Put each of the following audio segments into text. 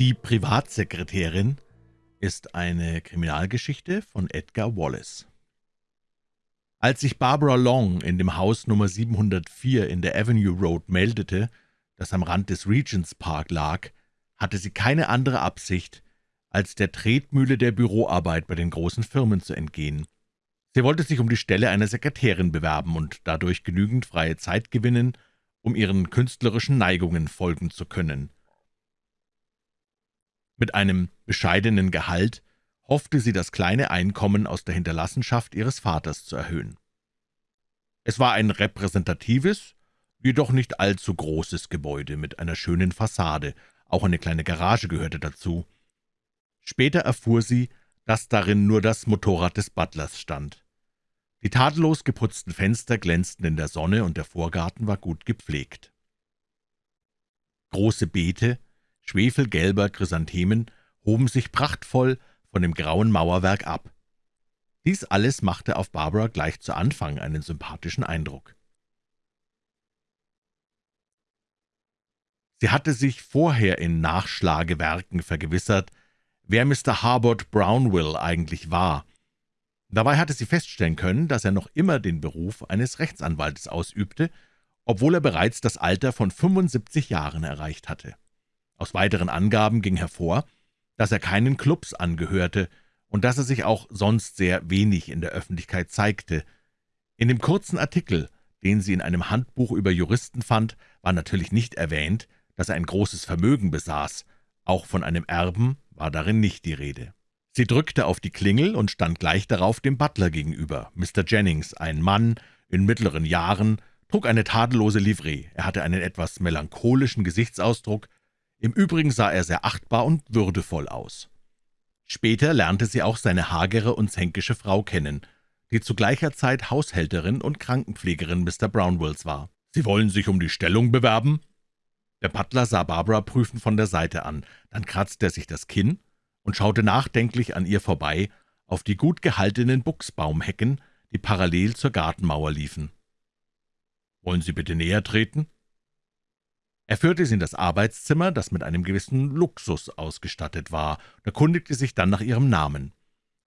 Die Privatsekretärin ist eine Kriminalgeschichte von Edgar Wallace. Als sich Barbara Long in dem Haus Nummer 704 in der Avenue Road meldete, das am Rand des Regents Park lag, hatte sie keine andere Absicht, als der Tretmühle der Büroarbeit bei den großen Firmen zu entgehen. Sie wollte sich um die Stelle einer Sekretärin bewerben und dadurch genügend freie Zeit gewinnen, um ihren künstlerischen Neigungen folgen zu können. Mit einem bescheidenen Gehalt hoffte sie, das kleine Einkommen aus der Hinterlassenschaft ihres Vaters zu erhöhen. Es war ein repräsentatives, jedoch nicht allzu großes Gebäude mit einer schönen Fassade, auch eine kleine Garage gehörte dazu. Später erfuhr sie, dass darin nur das Motorrad des Butlers stand. Die tadellos geputzten Fenster glänzten in der Sonne und der Vorgarten war gut gepflegt. Große Beete schwefelgelber Chrysanthemen hoben sich prachtvoll von dem grauen Mauerwerk ab. Dies alles machte auf Barbara gleich zu Anfang einen sympathischen Eindruck. Sie hatte sich vorher in Nachschlagewerken vergewissert, wer Mr. Harbord Brownwill eigentlich war. Dabei hatte sie feststellen können, dass er noch immer den Beruf eines Rechtsanwaltes ausübte, obwohl er bereits das Alter von 75 Jahren erreicht hatte. Aus weiteren Angaben ging hervor, dass er keinen Klubs angehörte und dass er sich auch sonst sehr wenig in der Öffentlichkeit zeigte. In dem kurzen Artikel, den sie in einem Handbuch über Juristen fand, war natürlich nicht erwähnt, dass er ein großes Vermögen besaß. Auch von einem Erben war darin nicht die Rede. Sie drückte auf die Klingel und stand gleich darauf dem Butler gegenüber. Mr. Jennings, ein Mann in mittleren Jahren, trug eine tadellose Livree. Er hatte einen etwas melancholischen Gesichtsausdruck, im Übrigen sah er sehr achtbar und würdevoll aus. Später lernte sie auch seine hagere und zänkische Frau kennen, die zu gleicher Zeit Haushälterin und Krankenpflegerin Mr. Brownwills war. »Sie wollen sich um die Stellung bewerben?« Der Butler sah Barbara prüfend von der Seite an, dann kratzte er sich das Kinn und schaute nachdenklich an ihr vorbei auf die gut gehaltenen Buchsbaumhecken, die parallel zur Gartenmauer liefen. »Wollen Sie bitte näher treten?« Er führte sie in das Arbeitszimmer, das mit einem gewissen Luxus ausgestattet war, und erkundigte sich dann nach ihrem Namen.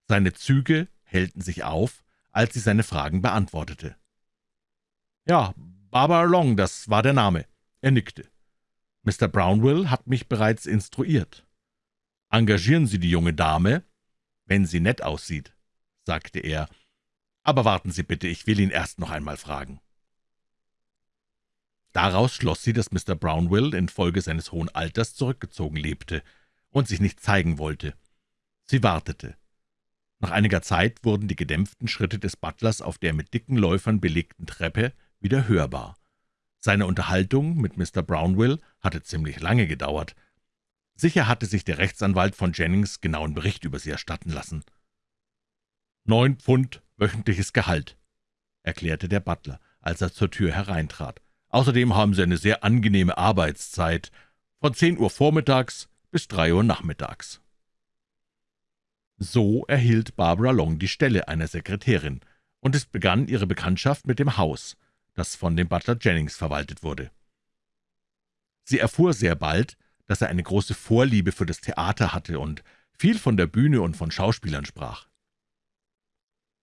Seine Züge hellten sich auf, als sie seine Fragen beantwortete. »Ja, Barbara Long, das war der Name.« Er nickte. »Mr. Brownwill hat mich bereits instruiert.« »Engagieren Sie die junge Dame, wenn sie nett aussieht«, sagte er. »Aber warten Sie bitte, ich will ihn erst noch einmal fragen.« Daraus schloss sie, dass Mr. Brownwill infolge seines hohen Alters zurückgezogen lebte und sich nicht zeigen wollte. Sie wartete. Nach einiger Zeit wurden die gedämpften Schritte des Butlers auf der mit dicken Läufern belegten Treppe wieder hörbar. Seine Unterhaltung mit Mr. Brownwill hatte ziemlich lange gedauert. Sicher hatte sich der Rechtsanwalt von Jennings genauen Bericht über sie erstatten lassen. »Neun Pfund wöchentliches Gehalt«, erklärte der Butler, als er zur Tür hereintrat. Außerdem haben Sie eine sehr angenehme Arbeitszeit, von 10 Uhr vormittags bis 3 Uhr nachmittags.« So erhielt Barbara Long die Stelle einer Sekretärin, und es begann ihre Bekanntschaft mit dem Haus, das von dem Butler Jennings verwaltet wurde. Sie erfuhr sehr bald, dass er eine große Vorliebe für das Theater hatte und viel von der Bühne und von Schauspielern sprach.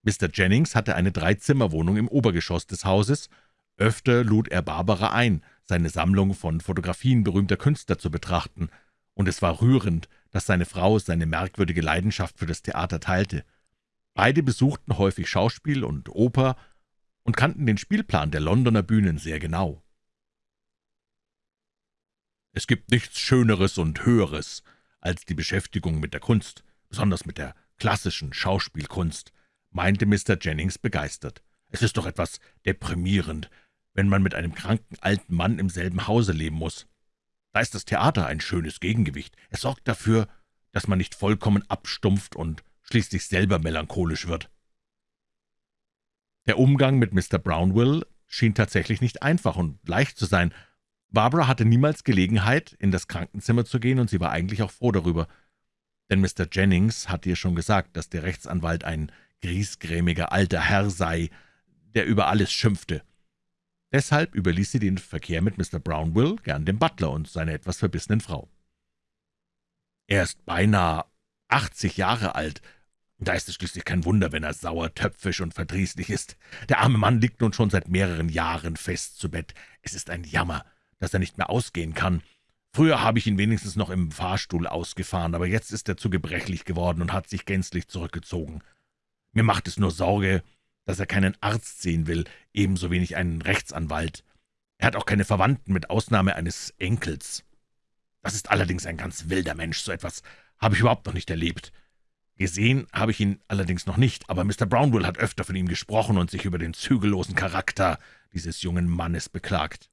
Mr. Jennings hatte eine Dreizimmerwohnung im Obergeschoss des Hauses Öfter lud er Barbara ein, seine Sammlung von Fotografien berühmter Künstler zu betrachten, und es war rührend, dass seine Frau seine merkwürdige Leidenschaft für das Theater teilte. Beide besuchten häufig Schauspiel und Oper und kannten den Spielplan der Londoner Bühnen sehr genau. Es gibt nichts Schöneres und Höheres als die Beschäftigung mit der Kunst, besonders mit der klassischen Schauspielkunst, meinte Mr. Jennings begeistert. Es ist doch etwas deprimierend, wenn man mit einem kranken alten Mann im selben Hause leben muss. Da ist das Theater ein schönes Gegengewicht. Es sorgt dafür, dass man nicht vollkommen abstumpft und schließlich selber melancholisch wird. Der Umgang mit Mr. Brownwill schien tatsächlich nicht einfach und leicht zu sein. Barbara hatte niemals Gelegenheit, in das Krankenzimmer zu gehen, und sie war eigentlich auch froh darüber. Denn Mr. Jennings hatte ihr schon gesagt, dass der Rechtsanwalt ein griesgrämiger alter Herr sei, der über alles schimpfte. Deshalb überließ sie den Verkehr mit Mr. Brownwill gern dem Butler und seiner etwas verbissenen Frau. Er ist beinahe achtzig Jahre alt. Da ist es schließlich kein Wunder, wenn er sauer, töpfisch und verdrießlich ist. Der arme Mann liegt nun schon seit mehreren Jahren fest zu Bett. Es ist ein Jammer, dass er nicht mehr ausgehen kann. Früher habe ich ihn wenigstens noch im Fahrstuhl ausgefahren, aber jetzt ist er zu gebrechlich geworden und hat sich gänzlich zurückgezogen. Mir macht es nur Sorge, dass er keinen Arzt sehen will, ebenso wenig einen Rechtsanwalt. Er hat auch keine Verwandten, mit Ausnahme eines Enkels. Das ist allerdings ein ganz wilder Mensch, so etwas habe ich überhaupt noch nicht erlebt. Gesehen habe ich ihn allerdings noch nicht, aber Mr. Brownwill hat öfter von ihm gesprochen und sich über den zügellosen Charakter dieses jungen Mannes beklagt.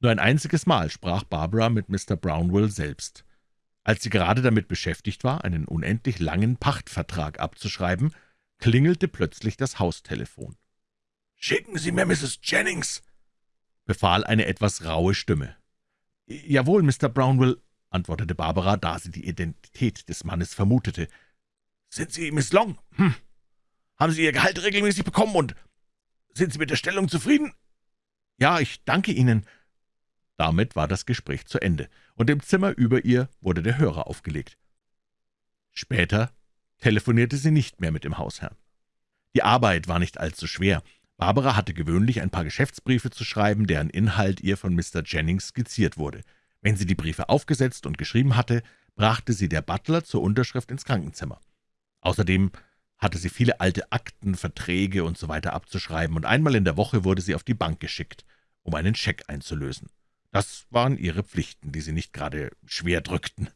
Nur ein einziges Mal sprach Barbara mit Mr. Brownwill selbst. Als sie gerade damit beschäftigt war, einen unendlich langen Pachtvertrag abzuschreiben, klingelte plötzlich das Haustelefon. »Schicken Sie mir Mrs. Jennings«, befahl eine etwas raue Stimme. »Jawohl, Mr. Brownwill«, antwortete Barbara, da sie die Identität des Mannes vermutete. »Sind Sie Miss Long? Hm. Haben Sie Ihr Gehalt regelmäßig bekommen und sind Sie mit der Stellung zufrieden?« »Ja, ich danke Ihnen.« Damit war das Gespräch zu Ende, und im Zimmer über ihr wurde der Hörer aufgelegt. Später telefonierte sie nicht mehr mit dem Hausherrn. Die Arbeit war nicht allzu schwer. Barbara hatte gewöhnlich ein paar Geschäftsbriefe zu schreiben, deren Inhalt ihr von Mr. Jennings skizziert wurde. Wenn sie die Briefe aufgesetzt und geschrieben hatte, brachte sie der Butler zur Unterschrift ins Krankenzimmer. Außerdem hatte sie viele alte Akten, Verträge usw. So abzuschreiben, und einmal in der Woche wurde sie auf die Bank geschickt, um einen Scheck einzulösen. Das waren ihre Pflichten, die sie nicht gerade schwer drückten.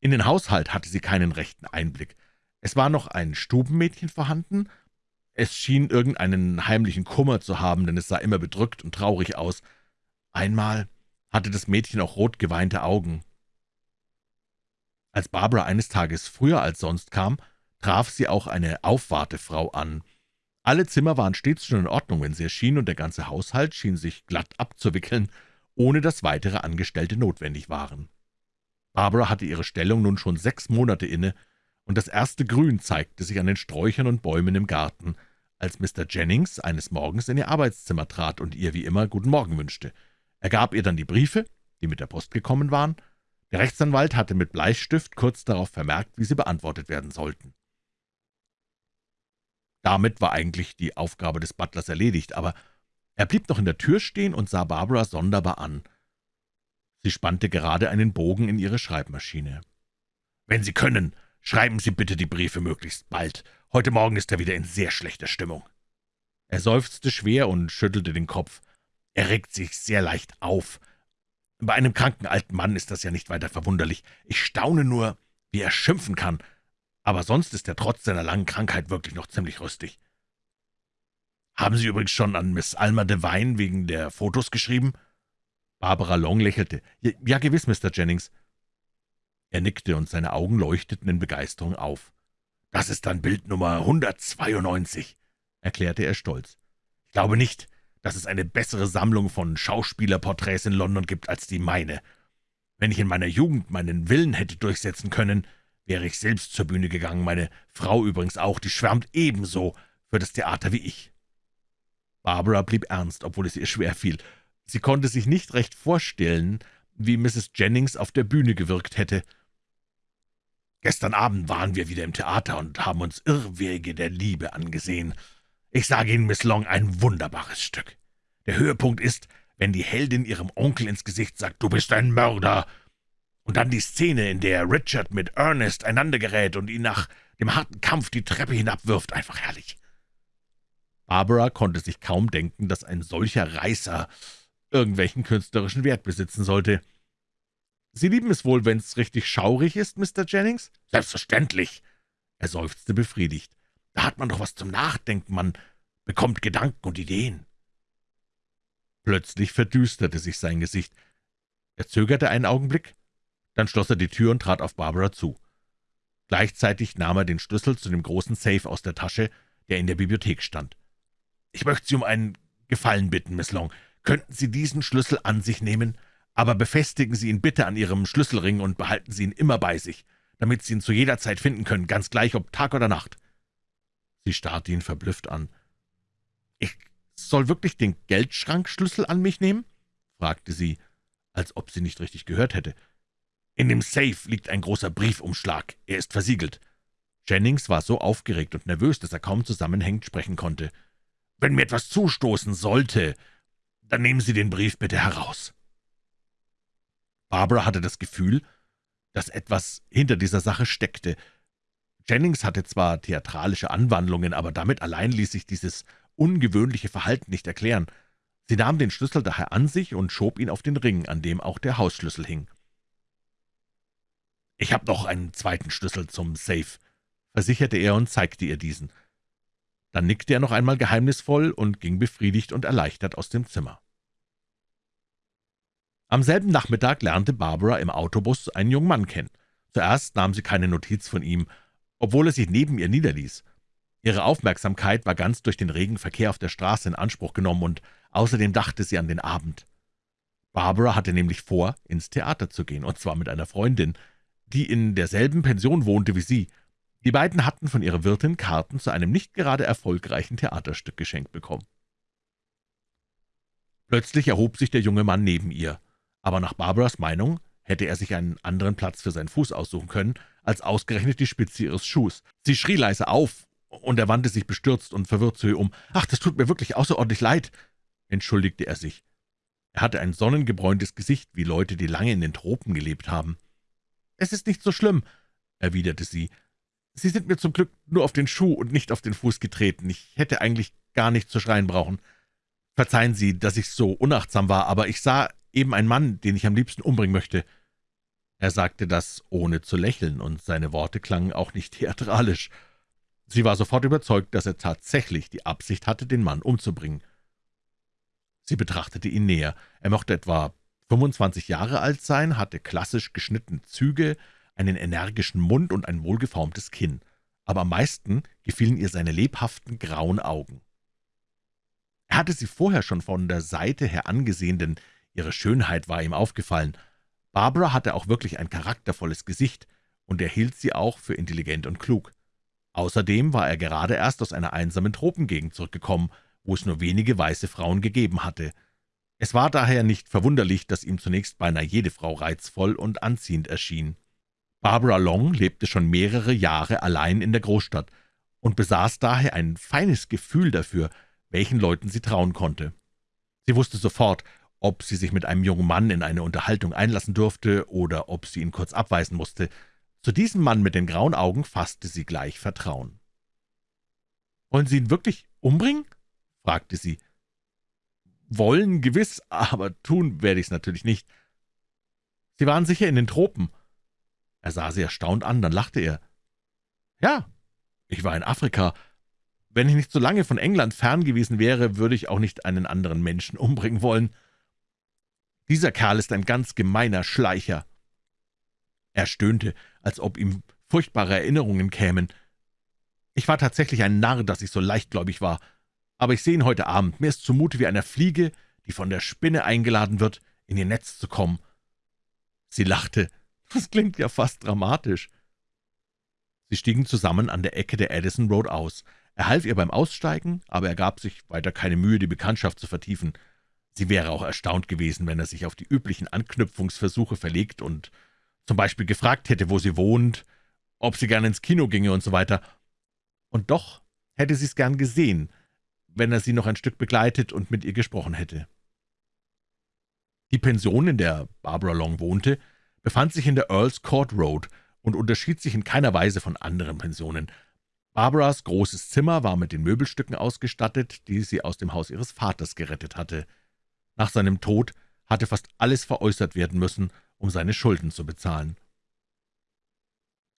In den Haushalt hatte sie keinen rechten Einblick. Es war noch ein Stubenmädchen vorhanden. Es schien irgendeinen heimlichen Kummer zu haben, denn es sah immer bedrückt und traurig aus. Einmal hatte das Mädchen auch rot geweinte Augen. Als Barbara eines Tages früher als sonst kam, traf sie auch eine Aufwartefrau an. Alle Zimmer waren stets schon in Ordnung, wenn sie erschien, und der ganze Haushalt schien sich glatt abzuwickeln, ohne dass weitere Angestellte notwendig waren. Barbara hatte ihre Stellung nun schon sechs Monate inne, und das erste Grün zeigte sich an den Sträuchern und Bäumen im Garten, als Mr. Jennings eines Morgens in ihr Arbeitszimmer trat und ihr wie immer »Guten Morgen« wünschte. Er gab ihr dann die Briefe, die mit der Post gekommen waren. Der Rechtsanwalt hatte mit Bleistift kurz darauf vermerkt, wie sie beantwortet werden sollten. Damit war eigentlich die Aufgabe des Butlers erledigt, aber er blieb noch in der Tür stehen und sah Barbara sonderbar an. Sie spannte gerade einen Bogen in ihre Schreibmaschine. »Wenn Sie können, schreiben Sie bitte die Briefe möglichst bald. Heute Morgen ist er wieder in sehr schlechter Stimmung.« Er seufzte schwer und schüttelte den Kopf. Er regt sich sehr leicht auf. Bei einem kranken alten Mann ist das ja nicht weiter verwunderlich. Ich staune nur, wie er schimpfen kann, aber sonst ist er trotz seiner langen Krankheit wirklich noch ziemlich rüstig. »Haben Sie übrigens schon an Miss Alma Devine wegen der Fotos geschrieben?« Barbara Long lächelte. »Ja, gewiss, Mr. Jennings.« Er nickte, und seine Augen leuchteten in Begeisterung auf. »Das ist dann Bild Nummer 192«, erklärte er stolz. »Ich glaube nicht, dass es eine bessere Sammlung von Schauspielerporträts in London gibt als die meine. Wenn ich in meiner Jugend meinen Willen hätte durchsetzen können, wäre ich selbst zur Bühne gegangen, meine Frau übrigens auch, die schwärmt ebenso für das Theater wie ich.« Barbara blieb ernst, obwohl es ihr schwer fiel. Sie konnte sich nicht recht vorstellen, wie Mrs. Jennings auf der Bühne gewirkt hätte. »Gestern Abend waren wir wieder im Theater und haben uns Irrwege der Liebe angesehen. Ich sage Ihnen, Miss Long, ein wunderbares Stück. Der Höhepunkt ist, wenn die Heldin ihrem Onkel ins Gesicht sagt, »Du bist ein Mörder!« Und dann die Szene, in der Richard mit Ernest einander gerät und ihn nach dem harten Kampf die Treppe hinabwirft, einfach herrlich.« Barbara konnte sich kaum denken, dass ein solcher Reißer irgendwelchen künstlerischen Wert besitzen sollte. »Sie lieben es wohl, wenn's richtig schaurig ist, Mr. Jennings?« »Selbstverständlich!« Er seufzte befriedigt. »Da hat man doch was zum Nachdenken, man bekommt Gedanken und Ideen.« Plötzlich verdüsterte sich sein Gesicht. Er zögerte einen Augenblick, dann schloss er die Tür und trat auf Barbara zu. Gleichzeitig nahm er den Schlüssel zu dem großen Safe aus der Tasche, der in der Bibliothek stand. »Ich möchte Sie um einen Gefallen bitten, Miss Long. Könnten Sie diesen Schlüssel an sich nehmen, aber befestigen Sie ihn bitte an Ihrem Schlüsselring und behalten Sie ihn immer bei sich, damit Sie ihn zu jeder Zeit finden können, ganz gleich ob Tag oder Nacht.« Sie starrte ihn verblüfft an. »Ich soll wirklich den Geldschrankschlüssel an mich nehmen?« fragte sie, als ob sie nicht richtig gehört hätte. In dem Safe liegt ein großer Briefumschlag. Er ist versiegelt.« Jennings war so aufgeregt und nervös, dass er kaum zusammenhängend sprechen konnte. »Wenn mir etwas zustoßen sollte, dann nehmen Sie den Brief bitte heraus.« Barbara hatte das Gefühl, dass etwas hinter dieser Sache steckte. Jennings hatte zwar theatralische Anwandlungen, aber damit allein ließ sich dieses ungewöhnliche Verhalten nicht erklären. Sie nahm den Schlüssel daher an sich und schob ihn auf den Ring, an dem auch der Hausschlüssel hing. »Ich habe noch einen zweiten Schlüssel zum Safe«, versicherte er und zeigte ihr diesen. Dann nickte er noch einmal geheimnisvoll und ging befriedigt und erleichtert aus dem Zimmer. Am selben Nachmittag lernte Barbara im Autobus einen jungen Mann kennen. Zuerst nahm sie keine Notiz von ihm, obwohl er sich neben ihr niederließ. Ihre Aufmerksamkeit war ganz durch den regen Verkehr auf der Straße in Anspruch genommen, und außerdem dachte sie an den Abend. Barbara hatte nämlich vor, ins Theater zu gehen, und zwar mit einer Freundin, die in derselben Pension wohnte wie sie. Die beiden hatten von ihrer Wirtin Karten zu einem nicht gerade erfolgreichen Theaterstück geschenkt bekommen. Plötzlich erhob sich der junge Mann neben ihr aber nach Barbaras Meinung hätte er sich einen anderen Platz für seinen Fuß aussuchen können, als ausgerechnet die Spitze ihres Schuhs. Sie schrie leise auf, und er wandte sich bestürzt und verwirrt zu ihr um. »Ach, das tut mir wirklich außerordentlich leid«, entschuldigte er sich. Er hatte ein sonnengebräuntes Gesicht, wie Leute, die lange in den Tropen gelebt haben. »Es ist nicht so schlimm«, erwiderte sie. »Sie sind mir zum Glück nur auf den Schuh und nicht auf den Fuß getreten. Ich hätte eigentlich gar nicht zu schreien brauchen. Verzeihen Sie, dass ich so unachtsam war, aber ich sah eben ein Mann, den ich am liebsten umbringen möchte.« Er sagte das, ohne zu lächeln, und seine Worte klangen auch nicht theatralisch. Sie war sofort überzeugt, dass er tatsächlich die Absicht hatte, den Mann umzubringen. Sie betrachtete ihn näher. Er mochte etwa 25 Jahre alt sein, hatte klassisch geschnittene Züge, einen energischen Mund und ein wohlgeformtes Kinn. Aber am meisten gefielen ihr seine lebhaften, grauen Augen. Er hatte sie vorher schon von der Seite her angesehen, denn Ihre Schönheit war ihm aufgefallen. Barbara hatte auch wirklich ein charaktervolles Gesicht, und er hielt sie auch für intelligent und klug. Außerdem war er gerade erst aus einer einsamen Tropengegend zurückgekommen, wo es nur wenige weiße Frauen gegeben hatte. Es war daher nicht verwunderlich, dass ihm zunächst beinahe jede Frau reizvoll und anziehend erschien. Barbara Long lebte schon mehrere Jahre allein in der Großstadt und besaß daher ein feines Gefühl dafür, welchen Leuten sie trauen konnte. Sie wusste sofort, ob sie sich mit einem jungen Mann in eine Unterhaltung einlassen durfte oder ob sie ihn kurz abweisen musste. Zu diesem Mann mit den grauen Augen fasste sie gleich Vertrauen. »Wollen Sie ihn wirklich umbringen?« fragte sie. »Wollen, gewiss, aber tun werde ich es natürlich nicht.« »Sie waren sicher in den Tropen.« Er sah sie erstaunt an, dann lachte er. »Ja, ich war in Afrika. Wenn ich nicht so lange von England fern gewesen wäre, würde ich auch nicht einen anderen Menschen umbringen wollen.« dieser Kerl ist ein ganz gemeiner Schleicher.« Er stöhnte, als ob ihm furchtbare Erinnerungen kämen. »Ich war tatsächlich ein Narr, dass ich so leichtgläubig war. Aber ich sehe ihn heute Abend. Mir ist zumute wie einer Fliege, die von der Spinne eingeladen wird, in ihr Netz zu kommen.« Sie lachte. »Das klingt ja fast dramatisch.« Sie stiegen zusammen an der Ecke der Addison Road aus. Er half ihr beim Aussteigen, aber er gab sich weiter keine Mühe, die Bekanntschaft zu vertiefen. Sie wäre auch erstaunt gewesen, wenn er sich auf die üblichen Anknüpfungsversuche verlegt und zum Beispiel gefragt hätte, wo sie wohnt, ob sie gern ins Kino ginge und so weiter. Und doch hätte sie es gern gesehen, wenn er sie noch ein Stück begleitet und mit ihr gesprochen hätte. Die Pension, in der Barbara Long wohnte, befand sich in der Earls Court Road und unterschied sich in keiner Weise von anderen Pensionen. Barbaras großes Zimmer war mit den Möbelstücken ausgestattet, die sie aus dem Haus ihres Vaters gerettet hatte. Nach seinem Tod hatte fast alles veräußert werden müssen, um seine Schulden zu bezahlen.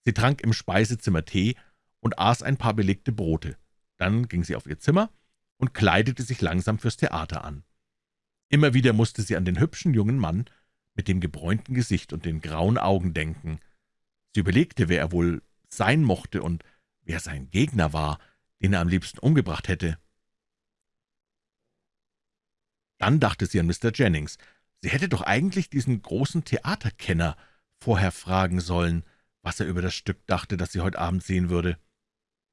Sie trank im Speisezimmer Tee und aß ein paar belegte Brote. Dann ging sie auf ihr Zimmer und kleidete sich langsam fürs Theater an. Immer wieder musste sie an den hübschen jungen Mann mit dem gebräunten Gesicht und den grauen Augen denken. Sie überlegte, wer er wohl sein mochte und wer sein Gegner war, den er am liebsten umgebracht hätte. Dann dachte sie an Mr. Jennings. Sie hätte doch eigentlich diesen großen Theaterkenner vorher fragen sollen, was er über das Stück dachte, das sie heute Abend sehen würde.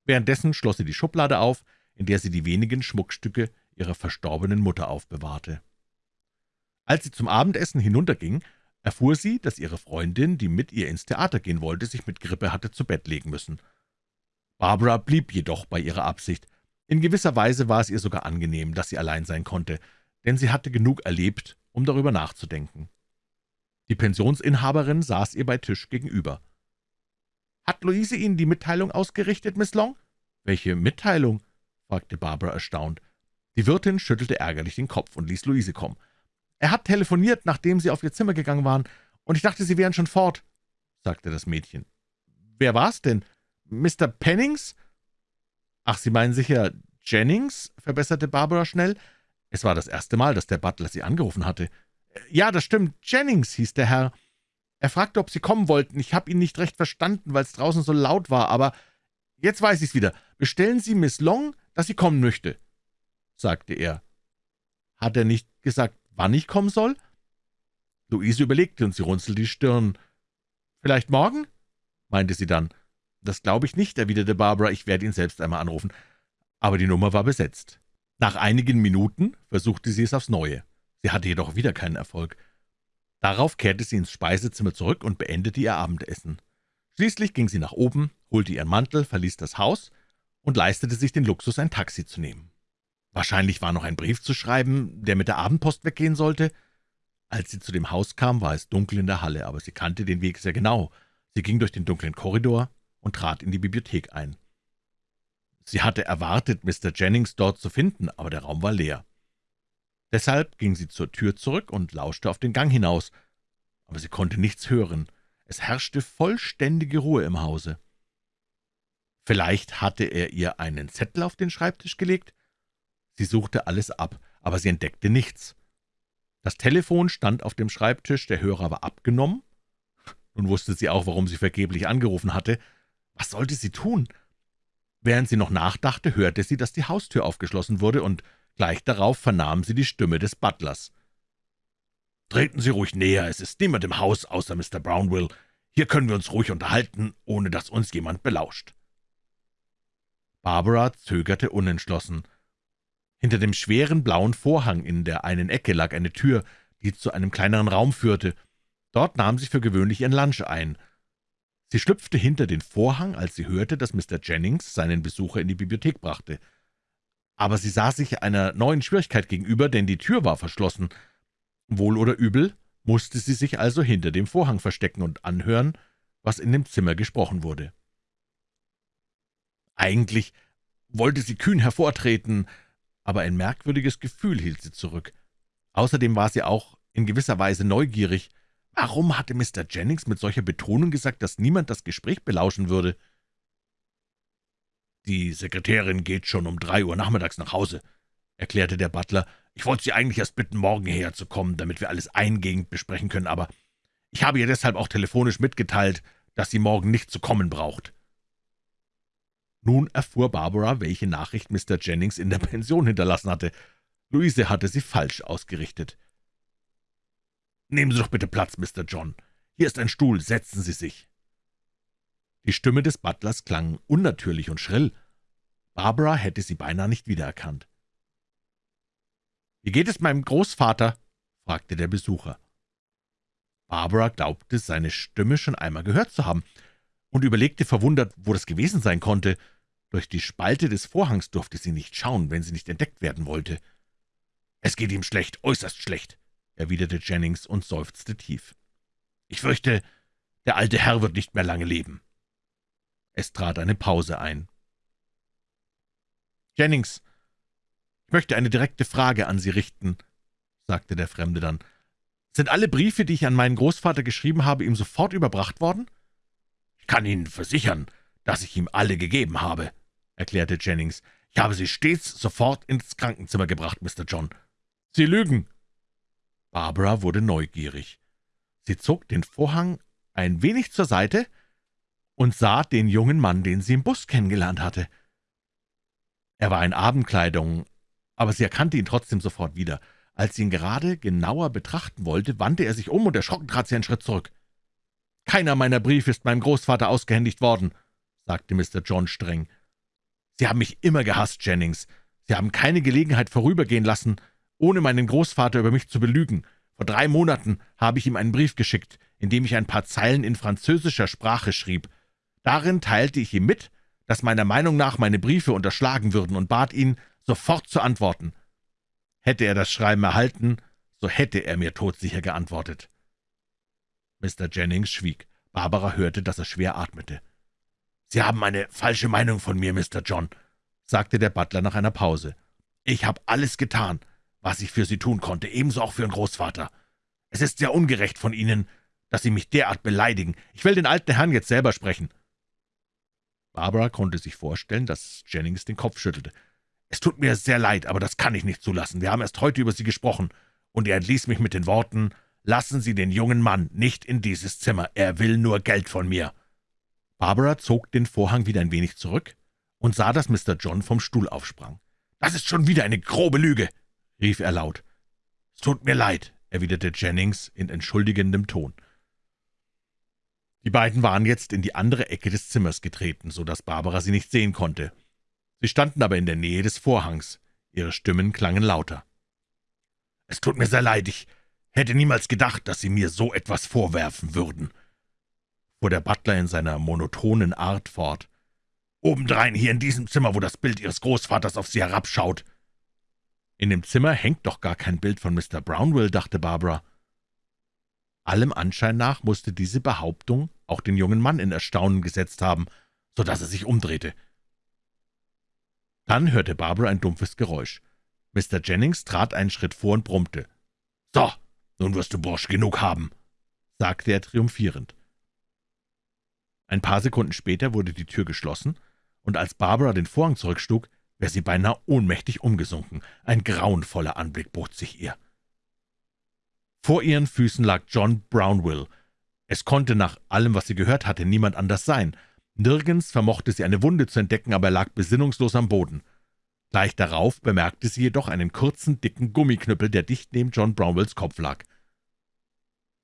Währenddessen schloss sie die Schublade auf, in der sie die wenigen Schmuckstücke ihrer verstorbenen Mutter aufbewahrte. Als sie zum Abendessen hinunterging, erfuhr sie, dass ihre Freundin, die mit ihr ins Theater gehen wollte, sich mit Grippe hatte zu Bett legen müssen. Barbara blieb jedoch bei ihrer Absicht. In gewisser Weise war es ihr sogar angenehm, dass sie allein sein konnte, denn sie hatte genug erlebt, um darüber nachzudenken. Die Pensionsinhaberin saß ihr bei Tisch gegenüber. »Hat Luise Ihnen die Mitteilung ausgerichtet, Miss Long?« »Welche Mitteilung?« fragte Barbara erstaunt. Die Wirtin schüttelte ärgerlich den Kopf und ließ Luise kommen. »Er hat telefoniert, nachdem Sie auf Ihr Zimmer gegangen waren, und ich dachte, Sie wären schon fort«, sagte das Mädchen. »Wer war's denn? Mr. Pennings?« »Ach, Sie meinen sicher Jennings?« verbesserte Barbara schnell. Es war das erste Mal, dass der Butler sie angerufen hatte. »Ja, das stimmt, Jennings hieß der Herr. Er fragte, ob Sie kommen wollten. Ich habe ihn nicht recht verstanden, weil es draußen so laut war, aber jetzt weiß ich's wieder. Bestellen Sie Miss Long, dass sie kommen möchte«, sagte er. »Hat er nicht gesagt, wann ich kommen soll?« Luise überlegte und sie runzelte die Stirn. »Vielleicht morgen?« meinte sie dann. »Das glaube ich nicht«, erwiderte Barbara, »ich werde ihn selbst einmal anrufen.« Aber die Nummer war besetzt. Nach einigen Minuten versuchte sie es aufs Neue. Sie hatte jedoch wieder keinen Erfolg. Darauf kehrte sie ins Speisezimmer zurück und beendete ihr Abendessen. Schließlich ging sie nach oben, holte ihren Mantel, verließ das Haus und leistete sich den Luxus, ein Taxi zu nehmen. Wahrscheinlich war noch ein Brief zu schreiben, der mit der Abendpost weggehen sollte. Als sie zu dem Haus kam, war es dunkel in der Halle, aber sie kannte den Weg sehr genau. Sie ging durch den dunklen Korridor und trat in die Bibliothek ein. Sie hatte erwartet, Mr. Jennings dort zu finden, aber der Raum war leer. Deshalb ging sie zur Tür zurück und lauschte auf den Gang hinaus, aber sie konnte nichts hören. Es herrschte vollständige Ruhe im Hause. Vielleicht hatte er ihr einen Zettel auf den Schreibtisch gelegt? Sie suchte alles ab, aber sie entdeckte nichts. Das Telefon stand auf dem Schreibtisch, der Hörer war abgenommen. Nun wusste sie auch, warum sie vergeblich angerufen hatte. Was sollte sie tun? Während sie noch nachdachte, hörte sie, dass die Haustür aufgeschlossen wurde, und Gleich darauf vernahm sie die Stimme des Butlers. »Treten Sie ruhig näher, es ist niemand im Haus außer Mr. Brownwill. Hier können wir uns ruhig unterhalten, ohne dass uns jemand belauscht.« Barbara zögerte unentschlossen. Hinter dem schweren blauen Vorhang in der einen Ecke lag eine Tür, die zu einem kleineren Raum führte. Dort nahm sie für gewöhnlich ihren Lunch ein. Sie schlüpfte hinter den Vorhang, als sie hörte, dass Mr. Jennings seinen Besucher in die Bibliothek brachte aber sie sah sich einer neuen Schwierigkeit gegenüber, denn die Tür war verschlossen. Wohl oder übel musste sie sich also hinter dem Vorhang verstecken und anhören, was in dem Zimmer gesprochen wurde. Eigentlich wollte sie kühn hervortreten, aber ein merkwürdiges Gefühl hielt sie zurück. Außerdem war sie auch in gewisser Weise neugierig. Warum hatte Mr. Jennings mit solcher Betonung gesagt, dass niemand das Gespräch belauschen würde? »Die Sekretärin geht schon um drei Uhr nachmittags nach Hause«, erklärte der Butler. »Ich wollte Sie eigentlich erst bitten, morgen hierher zu kommen, damit wir alles eingehend besprechen können, aber ich habe ihr deshalb auch telefonisch mitgeteilt, dass sie morgen nicht zu kommen braucht.« Nun erfuhr Barbara, welche Nachricht Mr. Jennings in der Pension hinterlassen hatte. Luise hatte sie falsch ausgerichtet. »Nehmen Sie doch bitte Platz, Mr. John. Hier ist ein Stuhl, setzen Sie sich.« die Stimme des Butlers klang unnatürlich und schrill. Barbara hätte sie beinahe nicht wiedererkannt. »Wie geht es meinem Großvater?« fragte der Besucher. Barbara glaubte, seine Stimme schon einmal gehört zu haben und überlegte verwundert, wo das gewesen sein konnte. Durch die Spalte des Vorhangs durfte sie nicht schauen, wenn sie nicht entdeckt werden wollte. »Es geht ihm schlecht, äußerst schlecht«, erwiderte Jennings und seufzte tief. »Ich fürchte, der alte Herr wird nicht mehr lange leben.« es trat eine Pause ein. »Jennings, ich möchte eine direkte Frage an Sie richten«, sagte der Fremde dann. »Sind alle Briefe, die ich an meinen Großvater geschrieben habe, ihm sofort überbracht worden?« »Ich kann Ihnen versichern, dass ich ihm alle gegeben habe«, erklärte Jennings. »Ich habe sie stets sofort ins Krankenzimmer gebracht, Mr. John.« »Sie lügen!« Barbara wurde neugierig. Sie zog den Vorhang ein wenig zur Seite und sah den jungen Mann, den sie im Bus kennengelernt hatte. Er war in Abendkleidung, aber sie erkannte ihn trotzdem sofort wieder. Als sie ihn gerade genauer betrachten wollte, wandte er sich um und erschrocken trat sie einen Schritt zurück. »Keiner meiner Briefe ist meinem Großvater ausgehändigt worden«, sagte Mr. John streng. »Sie haben mich immer gehasst, Jennings. Sie haben keine Gelegenheit vorübergehen lassen, ohne meinen Großvater über mich zu belügen. Vor drei Monaten habe ich ihm einen Brief geschickt, in dem ich ein paar Zeilen in französischer Sprache schrieb. Darin teilte ich ihm mit, dass meiner Meinung nach meine Briefe unterschlagen würden und bat ihn, sofort zu antworten. Hätte er das Schreiben erhalten, so hätte er mir todsicher geantwortet. Mr. Jennings schwieg. Barbara hörte, dass er schwer atmete. »Sie haben eine falsche Meinung von mir, Mr. John«, sagte der Butler nach einer Pause. »Ich habe alles getan, was ich für Sie tun konnte, ebenso auch für Ihren Großvater. Es ist sehr ungerecht von Ihnen, dass Sie mich derart beleidigen. Ich will den alten Herrn jetzt selber sprechen.« Barbara konnte sich vorstellen, dass Jennings den Kopf schüttelte. »Es tut mir sehr leid, aber das kann ich nicht zulassen. Wir haben erst heute über Sie gesprochen, und er entließ mich mit den Worten, »Lassen Sie den jungen Mann nicht in dieses Zimmer, er will nur Geld von mir.« Barbara zog den Vorhang wieder ein wenig zurück und sah, dass Mr. John vom Stuhl aufsprang. »Das ist schon wieder eine grobe Lüge«, rief er laut. »Es tut mir leid«, erwiderte Jennings in entschuldigendem Ton. Die beiden waren jetzt in die andere Ecke des Zimmers getreten, so dass Barbara sie nicht sehen konnte. Sie standen aber in der Nähe des Vorhangs. Ihre Stimmen klangen lauter. »Es tut mir sehr leid, ich hätte niemals gedacht, dass Sie mir so etwas vorwerfen würden«, fuhr der Butler in seiner monotonen Art fort. »Obendrein hier in diesem Zimmer, wo das Bild Ihres Großvaters auf Sie herabschaut.« »In dem Zimmer hängt doch gar kein Bild von Mr. Brownwill«, dachte Barbara. Allem Anschein nach musste diese Behauptung auch den jungen Mann in Erstaunen gesetzt haben, so dass er sich umdrehte. Dann hörte Barbara ein dumpfes Geräusch. Mr. Jennings trat einen Schritt vor und brummte. »So, nun wirst du Bursch genug haben«, sagte er triumphierend. Ein paar Sekunden später wurde die Tür geschlossen, und als Barbara den Vorhang zurückschlug, wäre sie beinahe ohnmächtig umgesunken. Ein grauenvoller Anblick bot sich ihr. Vor ihren Füßen lag John Brownwill. Es konnte nach allem, was sie gehört hatte, niemand anders sein. Nirgends vermochte sie eine Wunde zu entdecken, aber er lag besinnungslos am Boden. Gleich darauf bemerkte sie jedoch einen kurzen, dicken Gummiknüppel, der dicht neben John Brownwills Kopf lag.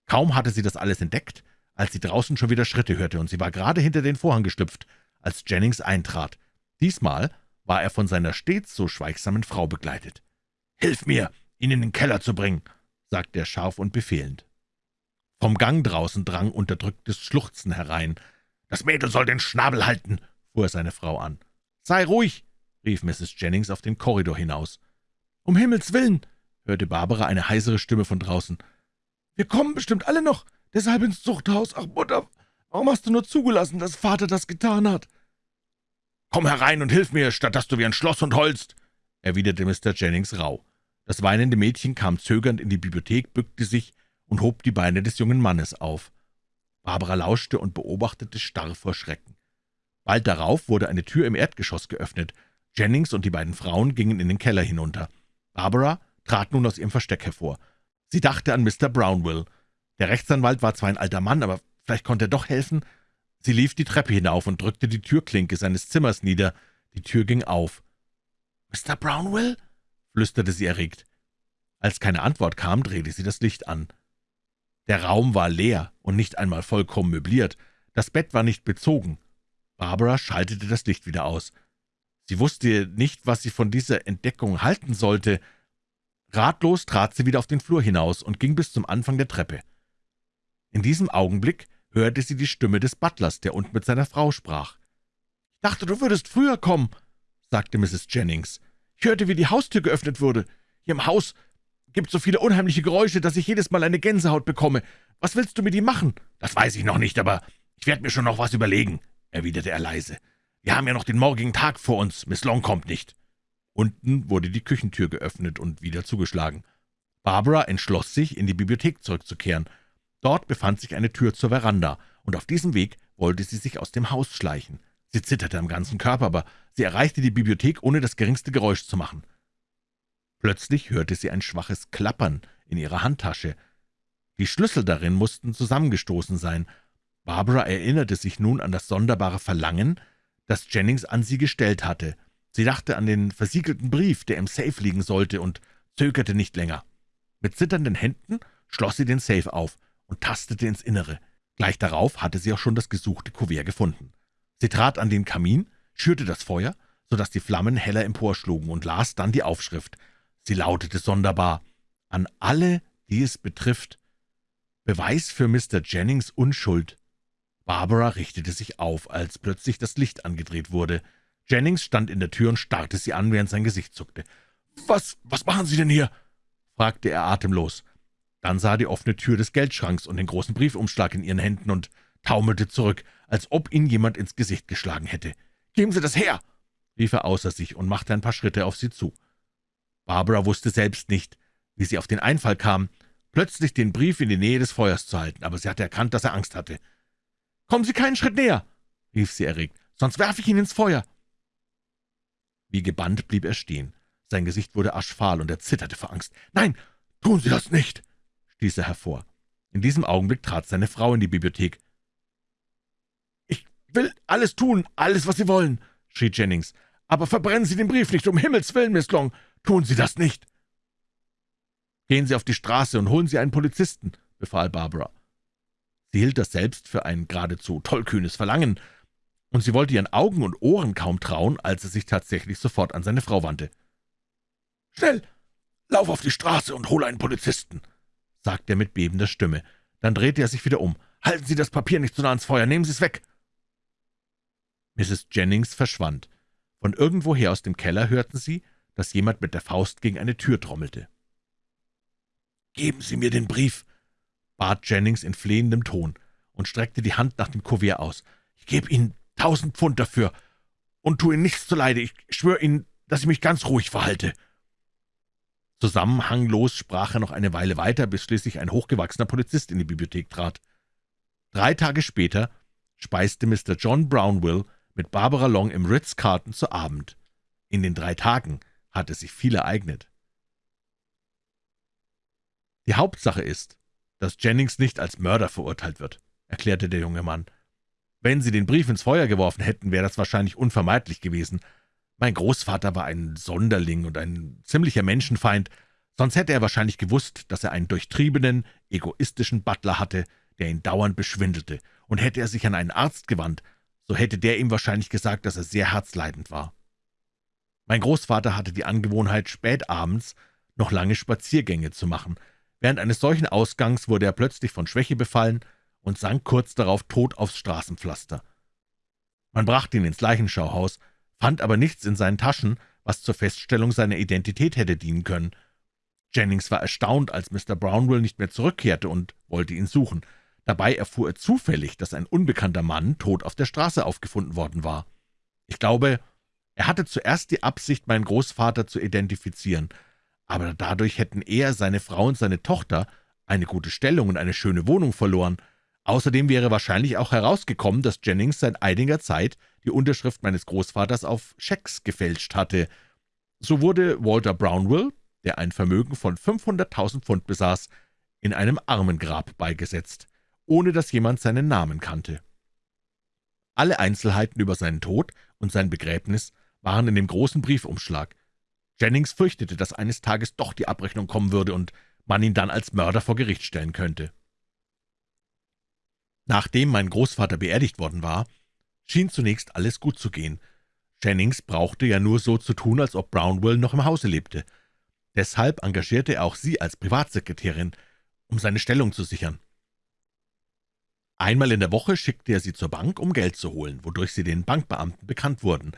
Kaum hatte sie das alles entdeckt, als sie draußen schon wieder Schritte hörte, und sie war gerade hinter den Vorhang geschlüpft, als Jennings eintrat. Diesmal war er von seiner stets so schweigsamen Frau begleitet. »Hilf mir, ihn in den Keller zu bringen«, sagte er scharf und befehlend. Vom Gang draußen drang unterdrücktes Schluchzen herein. »Das Mädel soll den Schnabel halten«, fuhr er seine Frau an. »Sei ruhig«, rief Mrs. Jennings auf den Korridor hinaus. »Um Himmels willen«, hörte Barbara eine heisere Stimme von draußen. »Wir kommen bestimmt alle noch, deshalb ins Zuchthaus. Ach, Mutter, warum hast du nur zugelassen, dass Vater das getan hat?« »Komm herein und hilf mir, statt dass du wie ein Schlosshund holst«, erwiderte Mr. Jennings rauh. Das weinende Mädchen kam zögernd in die Bibliothek, bückte sich und hob die Beine des jungen Mannes auf. Barbara lauschte und beobachtete starr vor Schrecken. Bald darauf wurde eine Tür im Erdgeschoss geöffnet. Jennings und die beiden Frauen gingen in den Keller hinunter. Barbara trat nun aus ihrem Versteck hervor. Sie dachte an Mr. Brownwill. Der Rechtsanwalt war zwar ein alter Mann, aber vielleicht konnte er doch helfen. Sie lief die Treppe hinauf und drückte die Türklinke seines Zimmers nieder. Die Tür ging auf. »Mr. Brownwill?« flüsterte sie erregt. Als keine Antwort kam, drehte sie das Licht an. Der Raum war leer und nicht einmal vollkommen möbliert. Das Bett war nicht bezogen. Barbara schaltete das Licht wieder aus. Sie wusste nicht, was sie von dieser Entdeckung halten sollte. Ratlos trat sie wieder auf den Flur hinaus und ging bis zum Anfang der Treppe. In diesem Augenblick hörte sie die Stimme des Butlers, der unten mit seiner Frau sprach. »Ich dachte, du würdest früher kommen«, sagte Mrs. Jennings. Ich hörte, wie die Haustür geöffnet wurde. Hier im Haus gibt so viele unheimliche Geräusche, dass ich jedes Mal eine Gänsehaut bekomme. Was willst du mit ihm machen?« »Das weiß ich noch nicht, aber ich werde mir schon noch was überlegen«, erwiderte er leise. »Wir haben ja noch den morgigen Tag vor uns. Miss Long kommt nicht.« Unten wurde die Küchentür geöffnet und wieder zugeschlagen. Barbara entschloss sich, in die Bibliothek zurückzukehren. Dort befand sich eine Tür zur Veranda, und auf diesem Weg wollte sie sich aus dem Haus schleichen. Sie zitterte am ganzen Körper, aber sie erreichte die Bibliothek, ohne das geringste Geräusch zu machen. Plötzlich hörte sie ein schwaches Klappern in ihrer Handtasche. Die Schlüssel darin mussten zusammengestoßen sein. Barbara erinnerte sich nun an das sonderbare Verlangen, das Jennings an sie gestellt hatte. Sie dachte an den versiegelten Brief, der im Safe liegen sollte, und zögerte nicht länger. Mit zitternden Händen schloss sie den Safe auf und tastete ins Innere. Gleich darauf hatte sie auch schon das gesuchte Kuvert gefunden. Sie trat an den Kamin, schürte das Feuer, so dass die Flammen heller emporschlugen, und las dann die Aufschrift. Sie lautete sonderbar, »An alle, die es betrifft. Beweis für Mr. Jennings Unschuld.« Barbara richtete sich auf, als plötzlich das Licht angedreht wurde. Jennings stand in der Tür und starrte sie an, während sein Gesicht zuckte. »Was, was machen Sie denn hier?« fragte er atemlos. Dann sah die offene Tür des Geldschranks und den großen Briefumschlag in ihren Händen und taumelte zurück, als ob ihn jemand ins Gesicht geschlagen hätte. »Geben Sie das her!« rief er außer sich und machte ein paar Schritte auf sie zu. Barbara wusste selbst nicht, wie sie auf den Einfall kam, plötzlich den Brief in die Nähe des Feuers zu halten, aber sie hatte erkannt, dass er Angst hatte. »Kommen Sie keinen Schritt näher!« rief sie erregt, »sonst werfe ich ihn ins Feuer!« Wie gebannt blieb er stehen. Sein Gesicht wurde aschfahl, und er zitterte vor Angst. »Nein, tun Sie das nicht!« Stieß er hervor. In diesem Augenblick trat seine Frau in die Bibliothek. »Ich will alles tun, alles, was Sie wollen«, schrie Jennings. »Aber verbrennen Sie den Brief nicht, um Himmels willen, Miss Long! Tun Sie das nicht!« »Gehen Sie auf die Straße und holen Sie einen Polizisten«, befahl Barbara. Sie hielt das selbst für ein geradezu tollkühnes Verlangen, und sie wollte ihren Augen und Ohren kaum trauen, als er sich tatsächlich sofort an seine Frau wandte. »Schnell, lauf auf die Straße und hole einen Polizisten«, sagte er mit bebender Stimme. Dann drehte er sich wieder um. »Halten Sie das Papier nicht so nah ans Feuer, nehmen Sie es weg!« Mrs. Jennings verschwand. Von irgendwoher aus dem Keller hörten sie, dass jemand mit der Faust gegen eine Tür trommelte. »Geben Sie mir den Brief«, bat Jennings in flehendem Ton und streckte die Hand nach dem Kuvert aus. »Ich gebe Ihnen tausend Pfund dafür und tue Ihnen nichts zuleide. Ich schwöre Ihnen, dass ich mich ganz ruhig verhalte.« Zusammenhanglos sprach er noch eine Weile weiter, bis schließlich ein hochgewachsener Polizist in die Bibliothek trat. Drei Tage später speiste Mr. John Brownwill mit Barbara Long im Ritz-Carlton zu Abend. In den drei Tagen hatte sich viel ereignet. »Die Hauptsache ist, dass Jennings nicht als Mörder verurteilt wird«, erklärte der junge Mann. »Wenn Sie den Brief ins Feuer geworfen hätten, wäre das wahrscheinlich unvermeidlich gewesen. Mein Großvater war ein Sonderling und ein ziemlicher Menschenfeind, sonst hätte er wahrscheinlich gewusst, dass er einen durchtriebenen, egoistischen Butler hatte, der ihn dauernd beschwindelte, und hätte er sich an einen Arzt gewandt, so hätte der ihm wahrscheinlich gesagt, dass er sehr herzleidend war. Mein Großvater hatte die Angewohnheit, spät abends noch lange Spaziergänge zu machen. Während eines solchen Ausgangs wurde er plötzlich von Schwäche befallen und sank kurz darauf tot aufs Straßenpflaster. Man brachte ihn ins Leichenschauhaus, fand aber nichts in seinen Taschen, was zur Feststellung seiner Identität hätte dienen können. Jennings war erstaunt, als Mr. Brownwill nicht mehr zurückkehrte und wollte ihn suchen. Dabei erfuhr er zufällig, dass ein unbekannter Mann tot auf der Straße aufgefunden worden war. Ich glaube, er hatte zuerst die Absicht, meinen Großvater zu identifizieren, aber dadurch hätten er, seine Frau und seine Tochter eine gute Stellung und eine schöne Wohnung verloren. Außerdem wäre wahrscheinlich auch herausgekommen, dass Jennings seit einiger Zeit die Unterschrift meines Großvaters auf Schecks gefälscht hatte. So wurde Walter Brownwill, der ein Vermögen von 500.000 Pfund besaß, in einem Armengrab beigesetzt, ohne dass jemand seinen Namen kannte. Alle Einzelheiten über seinen Tod und sein Begräbnis waren in dem großen Briefumschlag. Jennings fürchtete, dass eines Tages doch die Abrechnung kommen würde und man ihn dann als Mörder vor Gericht stellen könnte. Nachdem mein Großvater beerdigt worden war, schien zunächst alles gut zu gehen. Jennings brauchte ja nur so zu tun, als ob Brownwell noch im Hause lebte. Deshalb engagierte er auch sie als Privatsekretärin, um seine Stellung zu sichern. Einmal in der Woche schickte er sie zur Bank, um Geld zu holen, wodurch sie den Bankbeamten bekannt wurden,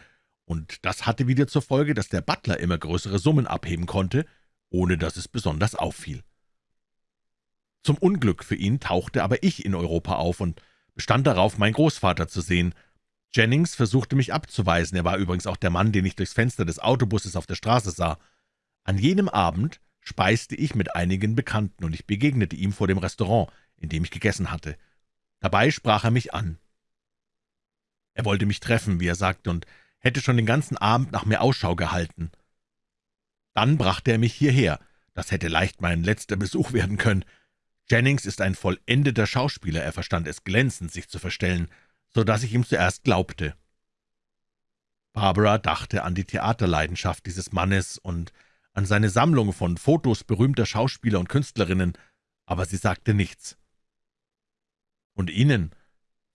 und das hatte wieder zur Folge, dass der Butler immer größere Summen abheben konnte, ohne dass es besonders auffiel. Zum Unglück für ihn tauchte aber ich in Europa auf und bestand darauf, meinen Großvater zu sehen, Jennings versuchte mich abzuweisen, er war übrigens auch der Mann, den ich durchs Fenster des Autobusses auf der Straße sah. An jenem Abend speiste ich mit einigen Bekannten, und ich begegnete ihm vor dem Restaurant, in dem ich gegessen hatte. Dabei sprach er mich an. Er wollte mich treffen, wie er sagte, und hätte schon den ganzen Abend nach mir Ausschau gehalten. Dann brachte er mich hierher. Das hätte leicht mein letzter Besuch werden können. Jennings ist ein vollendeter Schauspieler, er verstand es glänzend, sich zu verstellen so dass ich ihm zuerst glaubte. Barbara dachte an die Theaterleidenschaft dieses Mannes und an seine Sammlung von Fotos berühmter Schauspieler und Künstlerinnen, aber sie sagte nichts. »Und Ihnen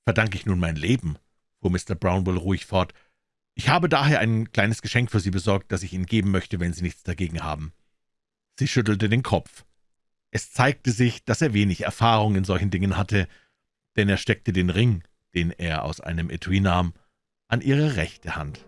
verdanke ich nun mein Leben«, fuhr Mr. Brownwell ruhig fort. »Ich habe daher ein kleines Geschenk für Sie besorgt, das ich Ihnen geben möchte, wenn Sie nichts dagegen haben.« Sie schüttelte den Kopf. Es zeigte sich, dass er wenig Erfahrung in solchen Dingen hatte, denn er steckte den Ring, den er aus einem Etui nahm, an ihre rechte Hand.